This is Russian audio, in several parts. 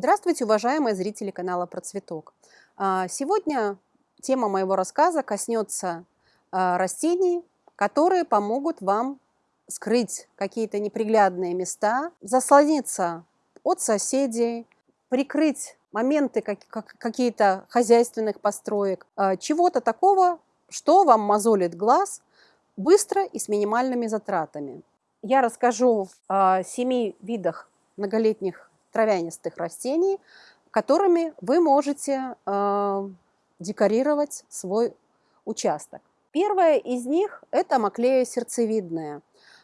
Здравствуйте, уважаемые зрители канала Процветок. А, сегодня тема моего рассказа коснется а, растений, которые помогут вам скрыть какие-то неприглядные места, заслониться от соседей, прикрыть моменты как, как, какие-то хозяйственных построек, а, чего-то такого, что вам мозолит глаз быстро и с минимальными затратами. Я расскажу о семи видах многолетних травянистых растений, которыми вы можете э, декорировать свой участок. Первое из них – это маклея сердцевидная.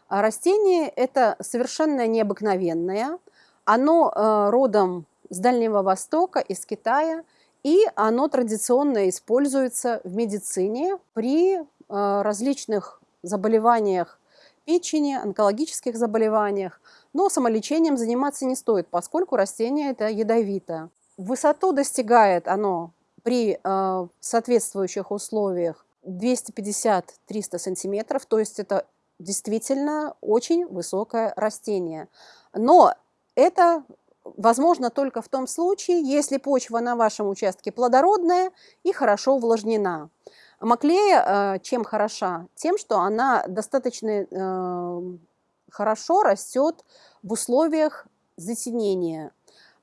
Растение это совершенно необыкновенное. Оно э, родом с Дальнего Востока, из Китая, и оно традиционно используется в медицине при э, различных заболеваниях печени, онкологических заболеваниях. Но самолечением заниматься не стоит, поскольку растение это ядовито. Высоту достигает оно при э, соответствующих условиях 250-300 сантиметров, то есть это действительно очень высокое растение. Но это возможно только в том случае, если почва на вашем участке плодородная и хорошо увлажнена. Маклея э, чем хороша? Тем, что она достаточно э, хорошо растет в условиях затенения.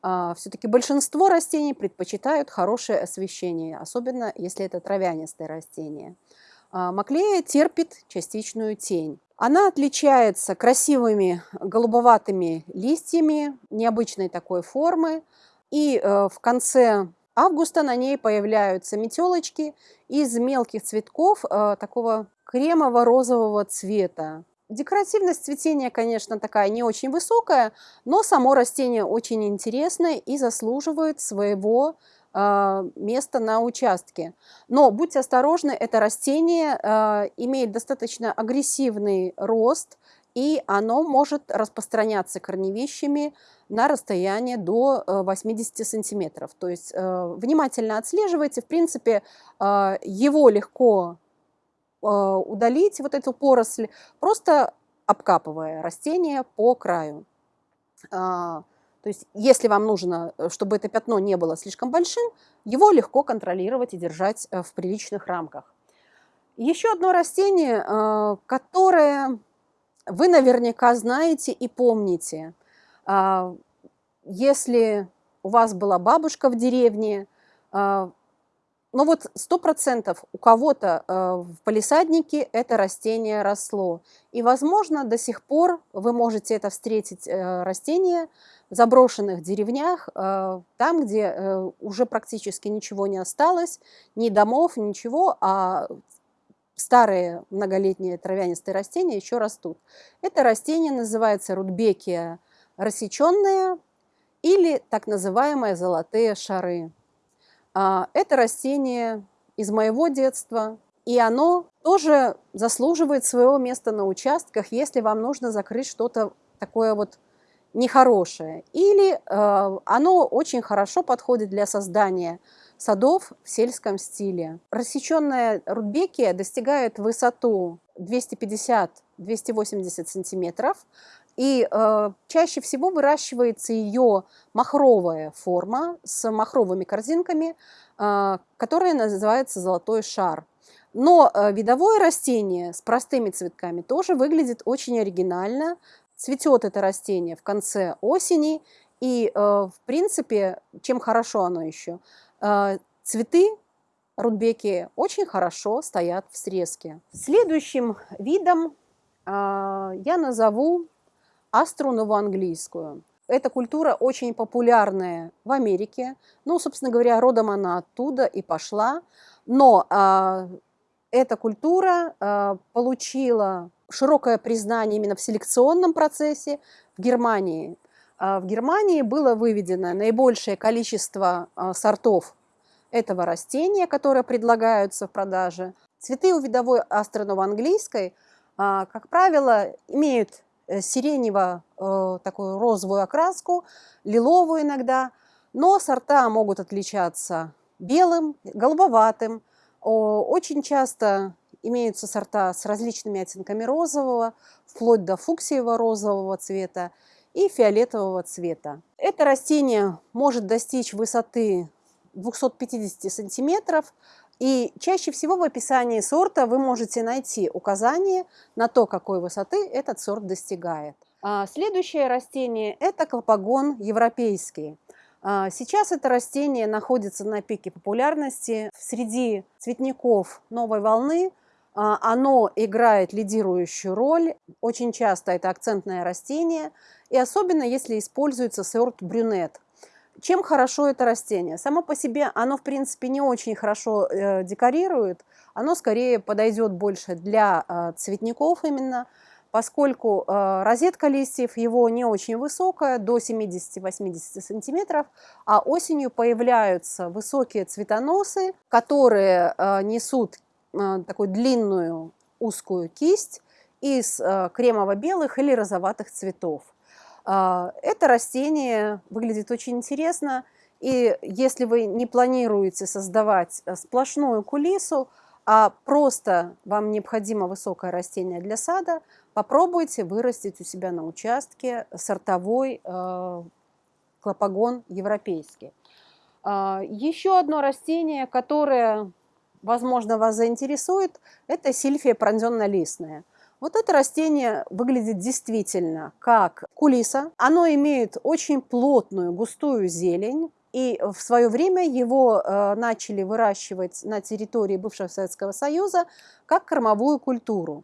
А, Все-таки большинство растений предпочитают хорошее освещение, особенно если это травянистые растения. А, маклея терпит частичную тень. Она отличается красивыми голубоватыми листьями необычной такой формы. И э, в конце августа на ней появляются метелочки из мелких цветков э, такого кремово-розового цвета. Декоративность цветения, конечно, такая не очень высокая, но само растение очень интересное и заслуживает своего э, места на участке. Но будьте осторожны, это растение э, имеет достаточно агрессивный рост, и оно может распространяться корневищами на расстояние до 80 э, сантиметров. То есть э, внимательно отслеживайте, в принципе, э, его легко удалить, вот эту поросль, просто обкапывая растение по краю. То есть если вам нужно, чтобы это пятно не было слишком большим, его легко контролировать и держать в приличных рамках. Еще одно растение, которое вы наверняка знаете и помните, а, если у вас была бабушка в деревне, а, ну вот сто процентов у кого-то а, в палисаднике это растение росло. И, возможно, до сих пор вы можете это встретить, э, растение, в заброшенных деревнях, там, где э, уже практически ничего не осталось, ни домов, ничего, а старые многолетние травянистые растения еще растут. Это растение называется рудбекия рассеченная или так называемые золотые шары. А, это растение из моего детства, и оно тоже заслуживает своего места на участках, если вам нужно закрыть что-то такое вот нехорошее. Или э, оно очень хорошо подходит для создания садов в сельском стиле. Рассеченная рудбекия достигает высоту 250-280 сантиметров, и э, чаще всего выращивается ее махровая форма с махровыми корзинками, э, которая называется золотой шар. Но э, видовое растение с простыми цветками тоже выглядит очень оригинально. Цветет это растение в конце осени, и, э, в принципе, чем хорошо оно еще? А, цветы рудбеки очень хорошо стоят в срезке. Следующим видом а, я назову астру новоанглийскую. Эта культура очень популярная в Америке. Ну, собственно говоря, родом она оттуда и пошла. Но а, эта культура а, получила широкое признание именно в селекционном процессе в Германии. А в Германии было выведено наибольшее количество а, сортов этого растения, которые предлагаются в продаже. Цветы у видовой астронова-английской, а, как правило, имеют э, сиренево э, такую розовую окраску, лиловую иногда, но сорта могут отличаться белым, голубоватым. Очень часто имеются сорта с различными оттенками розового, вплоть до фуксиево розового цвета. и фиолетового цвета. Это растение может достичь высоты 250 сантиметров, и чаще всего в описании сорта вы можете найти указание на то, какой высоты этот сорт достигает. А следующее растение – это клопогон европейский. А сейчас это растение находится на пике популярности. Среди цветников новой волны а, оно играет лидирующую роль. Очень часто это акцентное растение. И особенно, если используется сорт брюнет. Чем хорошо это растение? Само по себе оно, в принципе, не очень хорошо э, декорирует. Оно скорее подойдет больше для э, цветников именно, поскольку э, розетка листьев его не очень высокая, до 70-80 сантиметров, а осенью появляются высокие цветоносы, которые э, несут э, такую длинную узкую кисть из э, кремово-белых или розоватых цветов. Э, это растение выглядит очень интересно, и если вы не планируете создавать э, сплошную кулису, а просто вам необходимо высокое растение для сада, попробуйте вырастить у себя на участке сортовой э, клопогон европейский. Э, еще одно растение, которое, возможно, вас заинтересует, это сильфия пронзенно-листная. Вот это растение выглядит действительно как кулиса. Оно имеет очень плотную, густую зелень, и в свое время его э, начали выращивать на территории бывшего Советского Союза как кормовую культуру.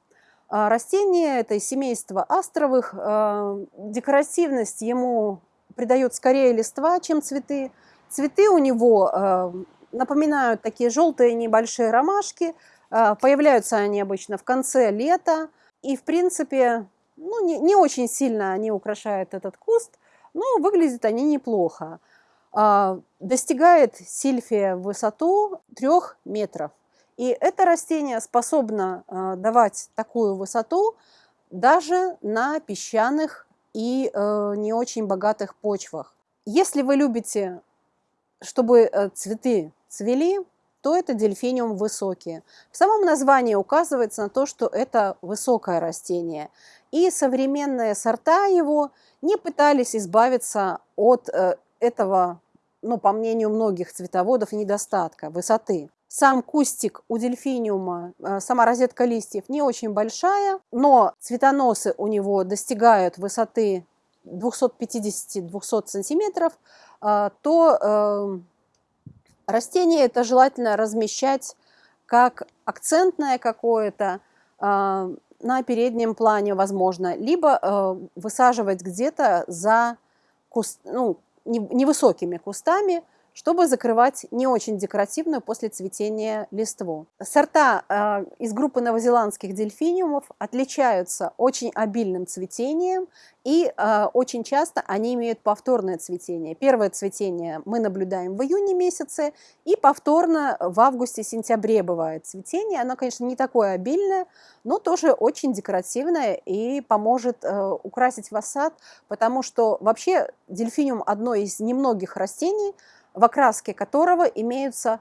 А растение это из семейства астровых. Э, декоративность ему придает скорее листва, чем цветы. Цветы у него э, напоминают такие желтые небольшие ромашки. Появляются они обычно в конце лета. И, в принципе, ну, не, не очень сильно они украшают этот куст, но выглядят они неплохо. А, достигает сильфия высоту 3 метров. И это растение способно а, давать такую высоту даже на песчаных и э, не очень богатых почвах. Если вы любите, чтобы э, цветы цвели, то это дельфиниум высокие. В самом названии указывается на то, что это высокое растение. И современные сорта его не пытались избавиться от э, этого ну, по мнению многих цветоводов, недостатка высоты. Сам кустик у дельфиниума, э, сама розетка листьев не очень большая, но цветоносы у него достигают высоты 250-200 сантиметров, э, то растение это желательно размещать как акцентное какое-то на переднем плане, возможно, либо высаживать где-то за куст, ну, невысокими кустами, чтобы закрывать не очень декоративную после цветения листву. Сорта э, из группы новозеландских дельфиниумов отличаются очень обильным цветением и э, очень часто они имеют повторное цветение. Первое цветение мы наблюдаем в июне месяце и повторно в августе-сентябре бывает цветение. Оно, конечно, не такое обильное, но тоже очень декоративное и поможет э, украсить ваш сад, потому что вообще дельфиниум одно из немногих растений, в окраске которого имеются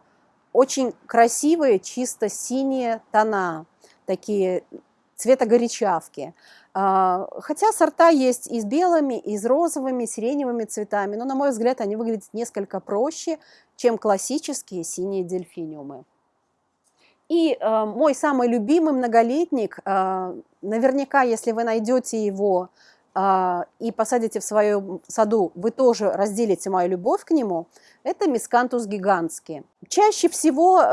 очень красивые чисто синие тона, такие цвета горячавки. А, хотя сорта есть и с белыми, и с розовыми, сиреневыми цветами, но, на мой взгляд, они выглядят несколько проще, чем классические синие дельфиниумы. И э, мой самый любимый многолетник, э, наверняка, если вы найдете его и посадите в своем саду, вы тоже разделите мою любовь к нему – это мискантус гигантский. Чаще всего э,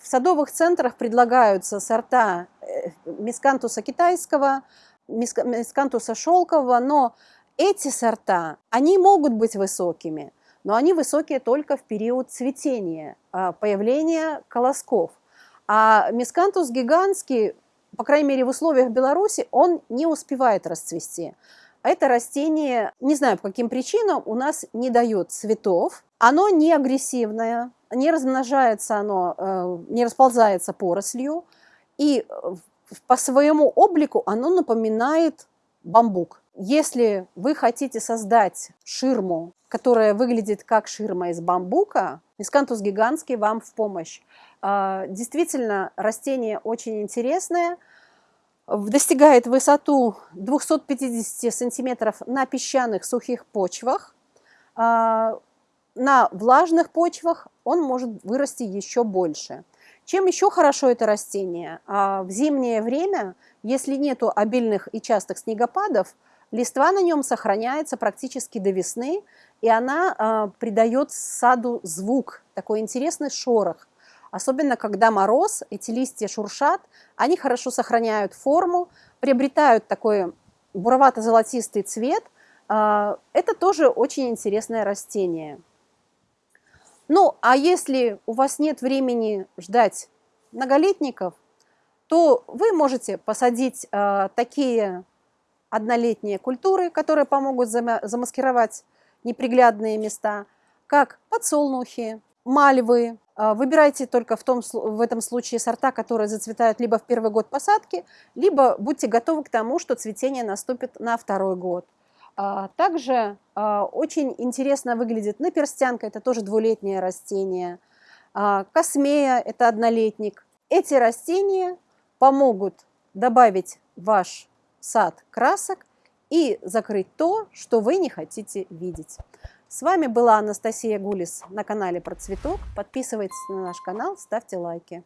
в садовых центрах предлагаются сорта э, мискантуса китайского, мискантуса шелкового, но эти сорта, они могут быть высокими, но они высокие только в период цветения, э, появления колосков. А мискантус гигантский, по крайней мере в условиях Беларуси, он не успевает расцвести. Это растение, не знаю по каким причинам, у нас не дает цветов. Оно не агрессивное, не размножается оно, э, не расползается порослью. И э, по своему облику оно напоминает бамбук. Если вы хотите создать ширму, которая выглядит как ширма из бамбука, мискантус гигантский вам в помощь. А, действительно, растение очень интересное – достигает высоту 250 сантиметров на песчаных сухих почвах. А, на влажных почвах он может вырасти еще больше. Чем еще хорошо это растение? А, в зимнее время, если нету обильных и частых снегопадов, листва на нем сохраняется практически до весны, и она а, придает саду звук, такой интересный шорох. Особенно, когда мороз, эти листья шуршат, они хорошо сохраняют форму, приобретают такой буровато-золотистый цвет. А, это тоже очень интересное растение. Ну, а если у вас нет времени ждать многолетников, то вы можете посадить э, такие однолетние культуры, которые помогут замаскировать неприглядные места, как подсолнухи, мальвы. Э, выбирайте только в, том, в этом случае сорта, которые зацветают либо в первый год посадки, либо будьте готовы к тому, что цветение наступит на второй год. А, также а, очень интересно выглядит наперстянка, это тоже двулетнее растение. А, космея – это однолетник. Эти растения помогут добавить ваш сад красок и закрыть то, что вы не хотите видеть. С вами была Анастасия Гулис на канале Про Цветок. Подписывайтесь на наш канал, ставьте лайки.